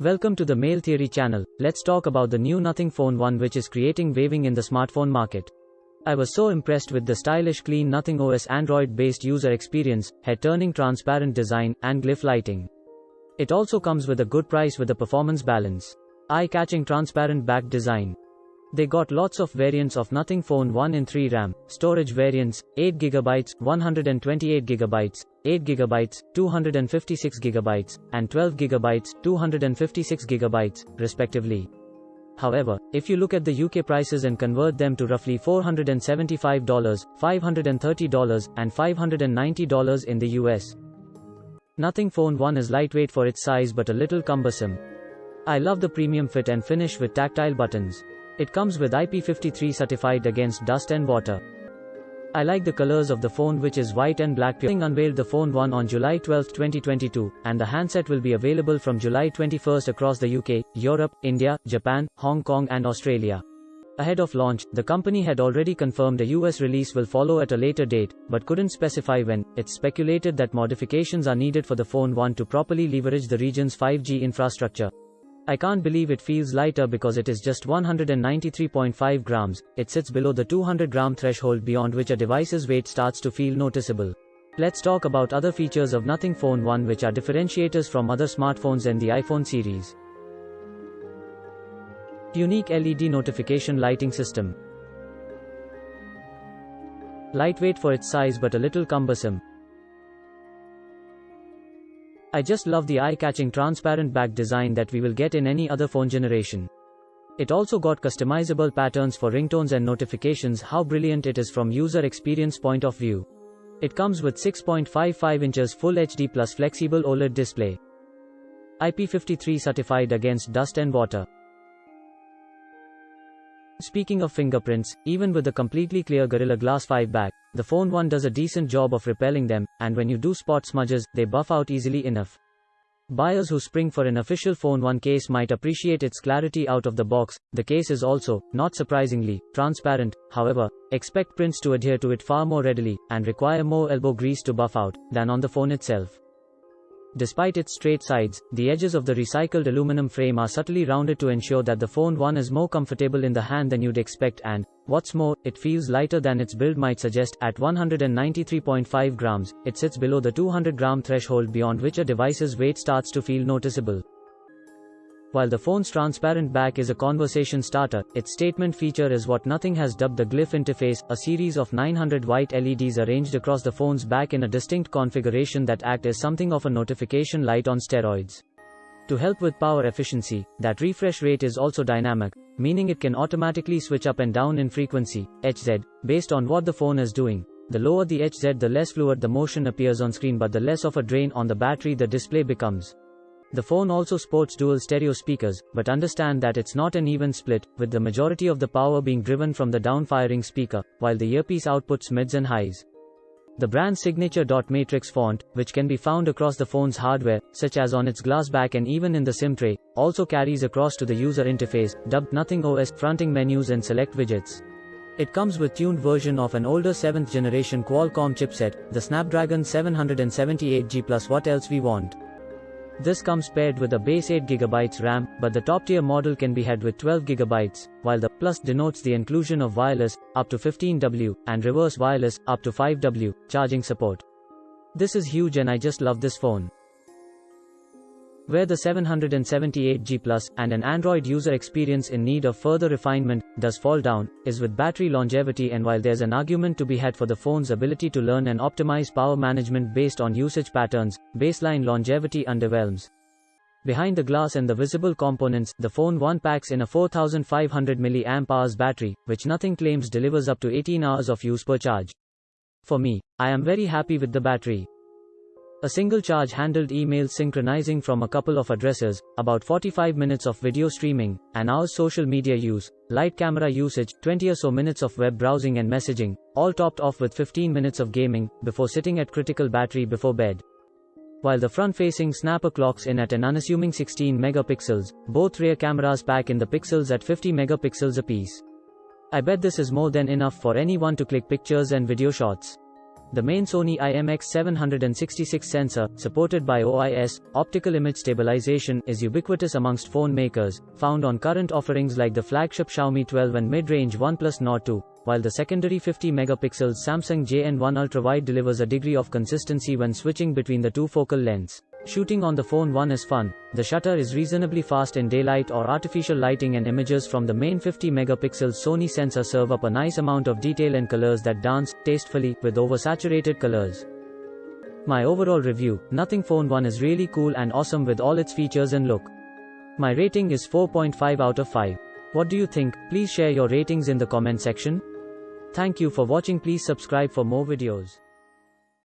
Welcome to the Mail Theory channel. Let's talk about the new Nothing Phone 1 which is creating waving in the smartphone market. I was so impressed with the stylish clean Nothing OS Android based user experience, head turning transparent design, and glyph lighting. It also comes with a good price with a performance balance. Eye catching transparent back design. They got lots of variants of Nothing Phone 1 in 3 RAM, storage variants, 8GB, 128GB, 8GB, 256GB, and 12GB, 256GB, respectively. However, if you look at the UK prices and convert them to roughly $475, $530, and $590 in the US, Nothing Phone 1 is lightweight for its size but a little cumbersome. I love the premium fit and finish with tactile buttons. It comes with IP53 certified against dust and water. I like the colors of the phone which is white and black. Ping unveiled the phone 1 on July 12, 2022, and the handset will be available from July 21 across the UK, Europe, India, Japan, Hong Kong and Australia. Ahead of launch, the company had already confirmed a US release will follow at a later date, but couldn't specify when. It's speculated that modifications are needed for the phone 1 to properly leverage the region's 5G infrastructure. I can't believe it feels lighter because it is just 193.5 grams, it sits below the 200 gram threshold beyond which a device's weight starts to feel noticeable. Let's talk about other features of Nothing Phone 1 which are differentiators from other smartphones in the iPhone series. Unique LED notification lighting system. Lightweight for its size but a little cumbersome, I just love the eye-catching transparent back design that we will get in any other phone generation. It also got customizable patterns for ringtones and notifications how brilliant it is from user experience point of view. It comes with 6.55 inches Full HD plus flexible OLED display. IP53 certified against dust and water. Speaking of fingerprints, even with the completely clear Gorilla Glass 5 back, the phone 1 does a decent job of repelling them, and when you do spot smudges, they buff out easily enough. Buyers who spring for an official phone 1 case might appreciate its clarity out of the box. The case is also, not surprisingly, transparent. However, expect prints to adhere to it far more readily and require more elbow grease to buff out than on the phone itself. Despite its straight sides, the edges of the recycled aluminum frame are subtly rounded to ensure that the phone 1 is more comfortable in the hand than you'd expect and, what's more, it feels lighter than its build might suggest. At 193.5 grams, it sits below the 200 gram threshold beyond which a device's weight starts to feel noticeable. While the phone's transparent back is a conversation starter, its statement feature is what Nothing has dubbed the Glyph interface, a series of 900 white LEDs arranged across the phone's back in a distinct configuration that act as something of a notification light on steroids. To help with power efficiency, that refresh rate is also dynamic, meaning it can automatically switch up and down in frequency, HZ, based on what the phone is doing. The lower the HZ the less fluid the motion appears on screen but the less of a drain on the battery the display becomes. The phone also sports dual stereo speakers, but understand that it's not an even split, with the majority of the power being driven from the down-firing speaker, while the earpiece outputs mids and highs. The brand's signature dot matrix font, which can be found across the phone's hardware, such as on its glass back and even in the SIM tray, also carries across to the user interface, dubbed Nothing OS, fronting menus and select widgets. It comes with tuned version of an older 7th generation Qualcomm chipset, the Snapdragon 778G plus what else we want. This comes paired with a base 8GB RAM, but the top-tier model can be had with 12GB, while the Plus denotes the inclusion of wireless, up to 15W, and reverse wireless, up to 5W, charging support. This is huge and I just love this phone. Where the 778G Plus and an Android user experience in need of further refinement does fall down, is with battery longevity and while there's an argument to be had for the phone's ability to learn and optimize power management based on usage patterns, baseline longevity underwhelms. Behind the glass and the visible components, the phone 1 packs in a 4500 mAh battery, which nothing claims delivers up to 18 hours of use per charge. For me, I am very happy with the battery. A single charge handled emails synchronizing from a couple of addresses, about 45 minutes of video streaming, an hour's social media use, light camera usage, 20 or so minutes of web browsing and messaging, all topped off with 15 minutes of gaming, before sitting at critical battery before bed. While the front-facing snapper clocks in at an unassuming 16 megapixels, both rear cameras pack in the pixels at 50 megapixels apiece. I bet this is more than enough for anyone to click pictures and video shots. The main Sony IMX766 sensor, supported by OIS, optical image stabilization, is ubiquitous amongst phone makers, found on current offerings like the flagship Xiaomi 12 and mid-range OnePlus Nord 2, while the secondary 50 megapixels Samsung JN1 Ultra Wide delivers a degree of consistency when switching between the two focal lengths. Shooting on the phone 1 is fun. The shutter is reasonably fast in daylight or artificial lighting and images from the main 50 megapixel Sony sensor serve up a nice amount of detail and colors that dance tastefully with oversaturated colors. My overall review, Nothing Phone 1 is really cool and awesome with all its features and look. My rating is 4.5 out of 5. What do you think? Please share your ratings in the comment section. Thank you for watching please subscribe for more videos.